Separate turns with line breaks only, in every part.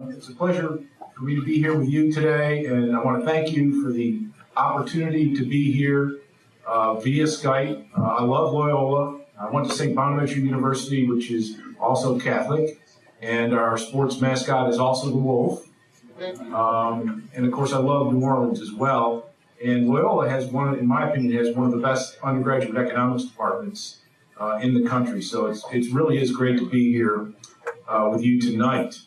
It's a pleasure for me to be here with you today, and I want to thank you for the opportunity to be here uh, via Skype. Uh, I love Loyola. I went to St. Bonaventure University, which is also Catholic, and our sports mascot is also the wolf. Um, and of course, I love New Orleans as well. And Loyola has one, in my opinion, has one of the best undergraduate economics departments uh, in the country. So it's, it really is great to be here uh, with you tonight.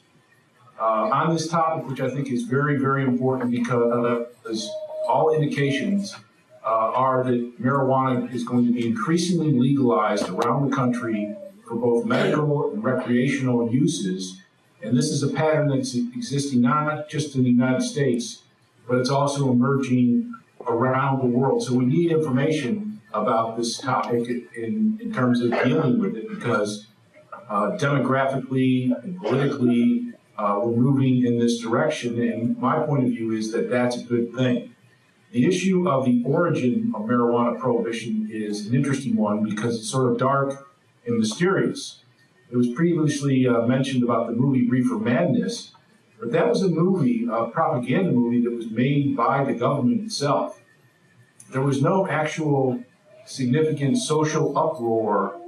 Uh, on this topic, which I think is very, very important because all indications uh, are that marijuana is going to be increasingly legalized around the country for both medical and recreational uses. And this is a pattern that's existing not just in the United States, but it's also emerging around the world. So we need information about this topic in, in terms of dealing with it because uh, demographically and politically, uh, we're moving in this direction. And my point of view is that that's a good thing. The issue of the origin of marijuana prohibition is an interesting one because it's sort of dark and mysterious. It was previously uh, mentioned about the movie Reefer Madness, but that was a movie, a propaganda movie that was made by the government itself. There was no actual significant social uproar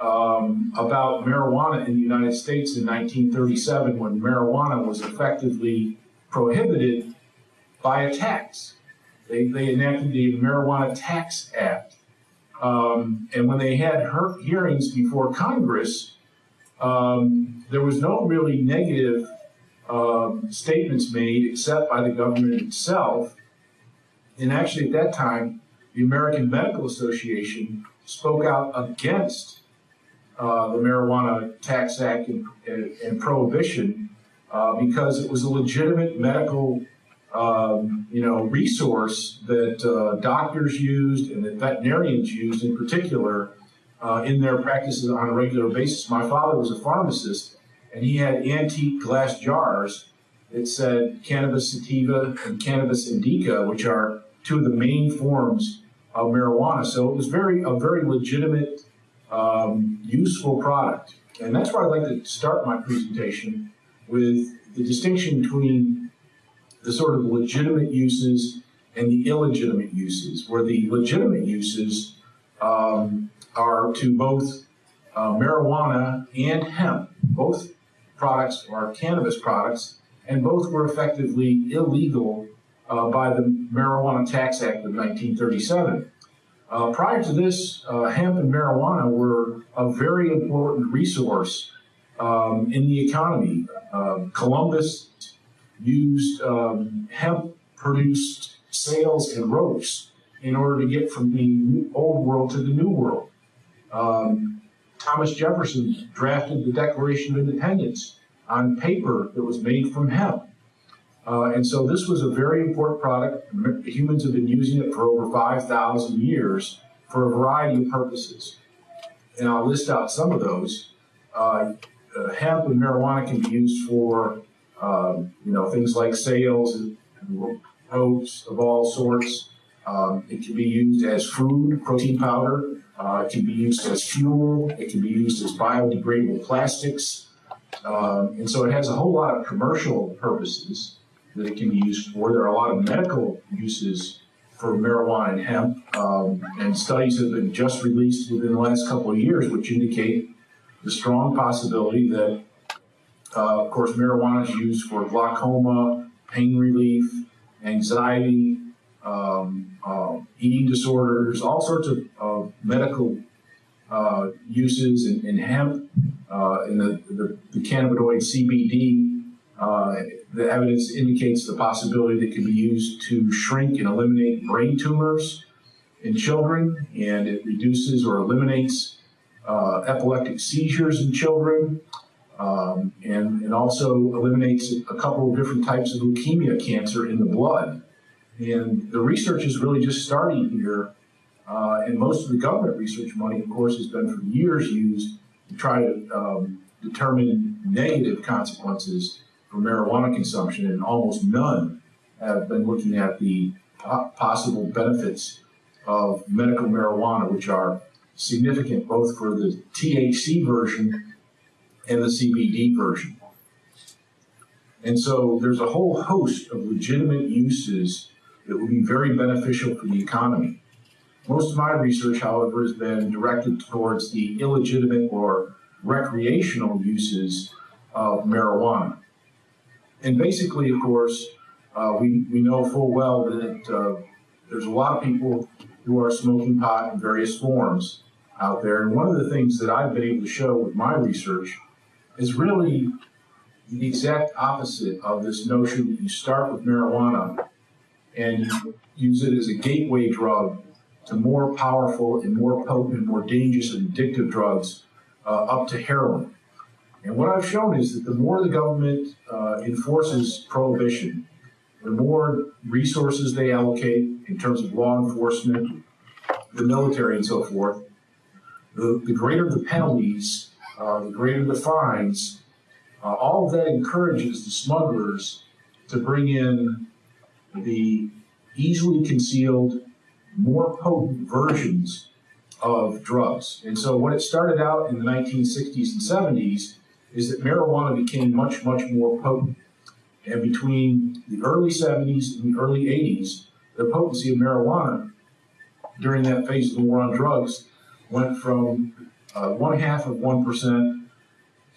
um, about marijuana in the United States in 1937 when marijuana was effectively prohibited by a tax. They, they enacted the Marijuana Tax Act. Um, and when they had hearings before Congress, um, there was no really negative um, statements made except by the government itself. And actually, at that time, the American Medical Association spoke out against uh, the Marijuana Tax Act and, and, and prohibition uh, because it was a legitimate medical um, you know, resource that uh, doctors used and that veterinarians used in particular uh, in their practices on a regular basis. My father was a pharmacist, and he had antique glass jars that said cannabis sativa and cannabis indica, which are two of the main forms of marijuana. So it was very a very legitimate, um, useful product. And that's where I'd like to start my presentation with the distinction between the sort of legitimate uses and the illegitimate uses, where the legitimate uses um, are to both uh, marijuana and hemp. Both products are cannabis products, and both were effectively illegal uh, by the Marijuana Tax Act of 1937. Uh, prior to this, uh, hemp and marijuana were a very important resource um, in the economy. Uh, Columbus used um, hemp produced sails and ropes in order to get from the old world to the new world. Um, Thomas Jefferson drafted the Declaration of Independence on paper that was made from hemp. Uh, and so this was a very important product. Humans have been using it for over 5,000 years for a variety of purposes. And I'll list out some of those. Uh, uh, hemp and marijuana can be used for um, you know, things like sails and ropes of all sorts. Um, it can be used as food, protein powder. Uh, it can be used as fuel. It can be used as biodegradable plastics. Um, and so it has a whole lot of commercial purposes that it can be used for. There are a lot of medical uses for marijuana and hemp, um, and studies have been just released within the last couple of years which indicate the strong possibility that uh, of course, marijuana is used for glaucoma, pain relief, anxiety, um, uh, eating disorders, all sorts of, medical uh, uses in, in hemp, uh, in the, the, the, cannabinoid CBD. Uh, the evidence indicates the possibility that it can be used to shrink and eliminate brain tumors in children, and it reduces or eliminates uh, epileptic seizures in children um, and, and also eliminates a couple of different types of leukemia cancer in the blood. And the research is really just starting here. Uh, and most of the government research money, of course, has been for years used to try to um, determine negative consequences for marijuana consumption, and almost none have been looking at the possible benefits of medical marijuana, which are significant both for the THC version and the CBD version. And so there's a whole host of legitimate uses that would be very beneficial for the economy. Most of my research, however, has been directed towards the illegitimate or recreational uses of marijuana. And basically, of course, uh, we, we know full well that uh, there's a lot of people who are smoking pot in various forms out there. And one of the things that I've been able to show with my research is really the exact opposite of this notion that you start with marijuana and use it as a gateway drug to more powerful and more potent and more dangerous and addictive drugs uh, up to heroin. And what I've shown is that the more the government uh, enforces prohibition, the more resources they allocate in terms of law enforcement, the military, and so forth, the, the greater the penalties, uh, the greater the fines, uh, all of that encourages the smugglers to bring in the easily concealed, more potent versions of drugs. And so when it started out in the 1960s and 70s is that marijuana became much, much more potent. And between the early 70s and the early 80s, the potency of marijuana during that phase of the war on drugs went from uh, one half of 1%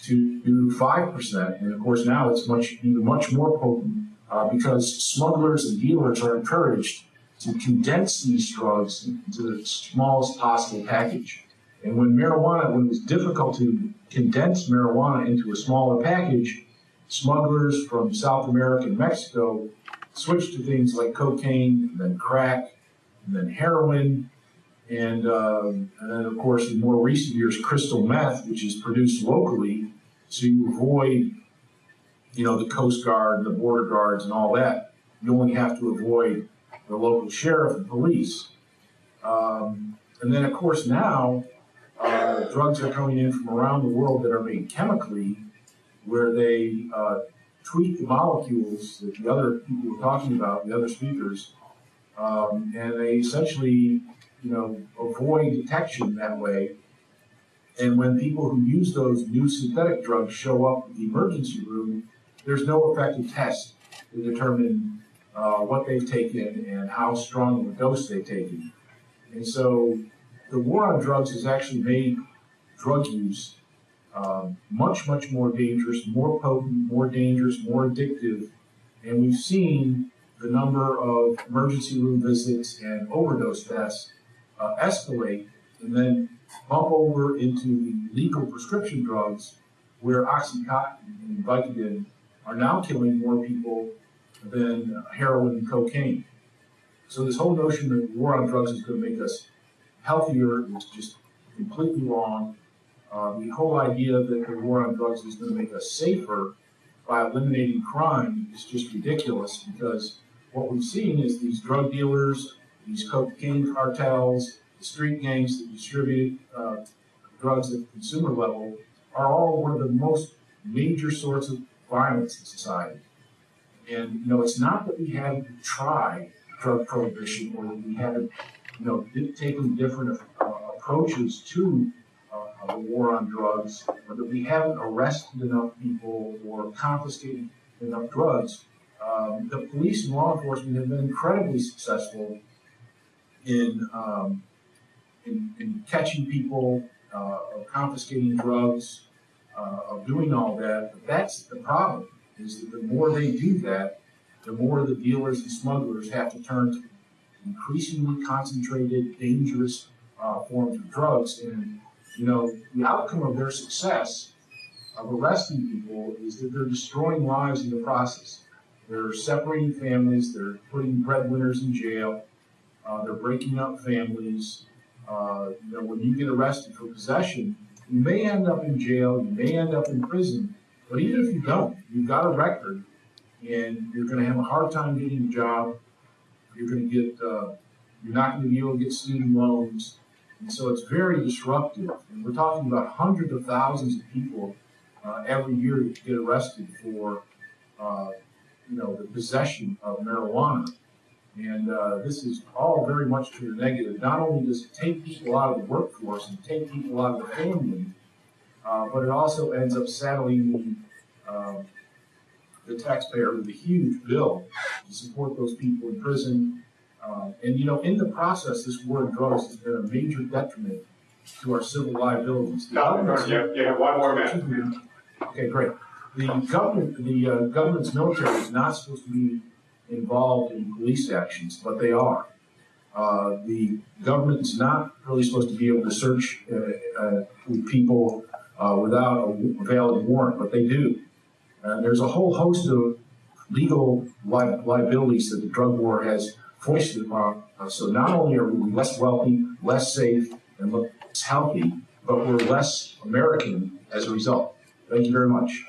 to 5%. And of course, now it's much, even much more potent uh, because smugglers and dealers are encouraged to condense these drugs into the smallest possible package. And when marijuana, when it was difficult to condense marijuana into a smaller package, smugglers from South America and Mexico switched to things like cocaine, and then crack, and then heroin, and, uh, and then of course in more recent years crystal meth, which is produced locally, so you avoid, you know, the Coast Guard and the border guards and all that. You only have to avoid the local sheriff and police. Um, and then of course now drugs are coming in from around the world that are made chemically, where they uh, tweak the molecules that the other people were talking about, the other speakers, um, and they essentially, you know, avoid detection that way. And when people who use those new synthetic drugs show up in the emergency room, there's no effective test to determine uh, what they've taken and how strong of a dose they've taken. And so the war on drugs has actually made drug use um, much, much more dangerous, more potent, more dangerous, more addictive. And we've seen the number of emergency room visits and overdose deaths uh, escalate and then bump over into the legal prescription drugs where Oxycontin and Vicodin are now killing more people than heroin and cocaine. So this whole notion that war on drugs is going to make us healthier is just completely wrong. Uh, the whole idea that the war on drugs is going to make us safer by eliminating crime is just ridiculous because what we've seen is these drug dealers, these cocaine cartels, the street gangs that distribute uh, drugs at the consumer level are all one of the most major sorts of violence in society. And you know, it's not that we haven't tried drug prohibition or that we haven't you know, taken different uh, approaches to uh, the war on drugs, or that we haven't arrested enough people or confiscated enough drugs. Um, the police and law enforcement have been incredibly successful in um, in, in, catching people, uh, of confiscating drugs, uh, of doing all that. But that's the problem: is that the more they do that, the more the dealers and smugglers have to turn to increasingly concentrated, dangerous uh, forms of drugs. And, you know, the outcome of their success of arresting people is that they're destroying lives in the process. They're separating families, they're putting breadwinners in jail, uh, they're breaking up families. Uh, you know, when you get arrested for possession, you may end up in jail, you may end up in prison, but even if you don't, you've got a record and you're going to have a hard time getting a job you're going to get, uh, you're not going to be able to get student loans. So it's very disruptive. And we're talking about hundreds of thousands of people uh, every year that get arrested for, uh, you know, the possession of marijuana. And uh, this is all very much to the negative. Not only does it take people out of the workforce and take people out of the family, uh, but it also ends up saddling the, uh, the taxpayer with a huge bill to support those people in prison. Uh, and you know, in the process, this war on drugs has been a major detriment to our civil liabilities. The
No,
government's-
you you have one more minute.
Okay, great. The government, the uh, government's military is not supposed to be involved in police actions, but they are. Uh, the government is not really supposed to be able to search uh, uh, with people uh, without a valid warrant, but they do. And there's a whole host of legal li- liabilities that the drug war has foisted upon us. So not only are we less wealthy, less safe, and less healthy, but we're less American as a result. Thank you very much.